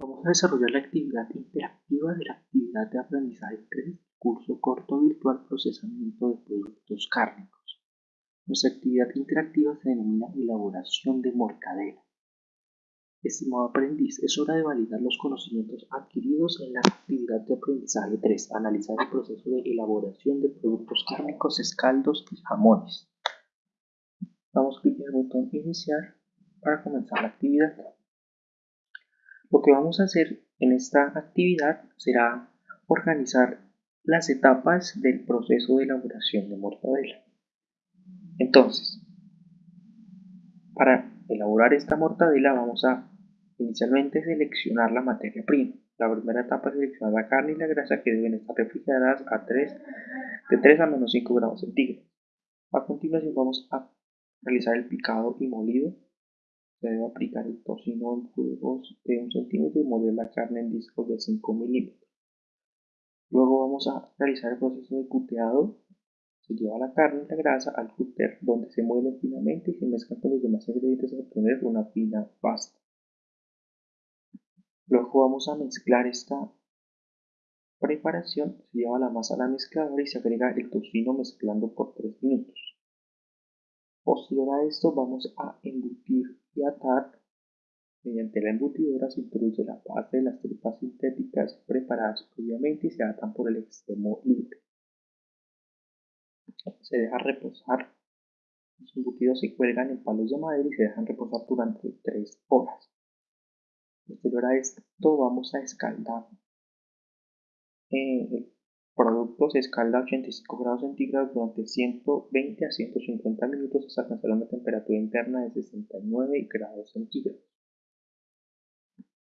Vamos a desarrollar la actividad interactiva de la actividad de aprendizaje 3, curso corto virtual procesamiento de productos cárnicos. Nuestra actividad interactiva se denomina elaboración de mortadela. Estimado aprendiz, es hora de validar los conocimientos adquiridos en la actividad de aprendizaje 3, analizar el proceso de elaboración de productos cárnicos, escaldos y jamones. Vamos a clic en el botón iniciar para comenzar la actividad. Lo que vamos a hacer en esta actividad será organizar las etapas del proceso de elaboración de mortadela. Entonces, para elaborar esta mortadela vamos a inicialmente seleccionar la materia prima. La primera etapa es seleccionar la carne y la grasa que deben estar refrigeradas a 3, de 3 a menos 5 grados centígrados. A continuación vamos a realizar el picado y molido se debe aplicar el tocino en cubos de 1 centímetro y moler la carne en discos de 5 milímetros. Luego vamos a realizar el proceso de cuteado. Se lleva la carne y la grasa al cúter donde se muele finamente y se mezcla con los demás ingredientes para obtener una fina pasta. Luego vamos a mezclar esta preparación. Se lleva la masa a la mezcladora y se agrega el tocino mezclando por 3 minutos. Posterior a esto vamos a embutir y atar. Mediante la embutidora se introduce la base de las tripas sintéticas preparadas previamente y se atan por el extremo libre. Se deja reposar. Los embutidos se cuelgan en palos de madera y se dejan reposar durante 3 horas. Posterior a esto vamos a escaldar eh, producto se escalda a 85 grados centígrados durante 120 a 150 minutos hasta alcanzar una temperatura interna de 69 grados centígrados.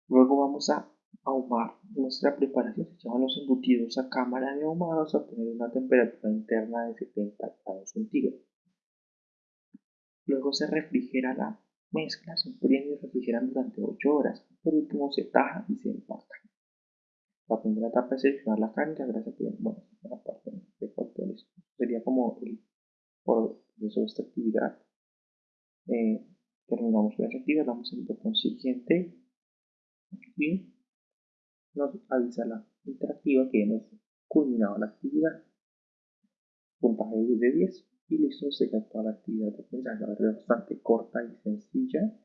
Luego vamos a ahumar nuestra preparación. Se llaman los embutidos a cámara de ahumado hasta obtener una temperatura interna de 70 grados centígrados. Luego se refrigera la mezcla, se enfrían y refrigeran durante 8 horas. Por último se taja y se empaca. La primera etapa es seleccionar la carne y la grasa que, bueno, la parte de factores. Sería como el proceso de esta actividad. Eh, terminamos con esta actividad, damos el botón siguiente y nos avisa la interactiva que hemos culminado la actividad. Puntaje de 10 y listo, sería toda la actividad de aprendizaje. bastante corta y sencilla.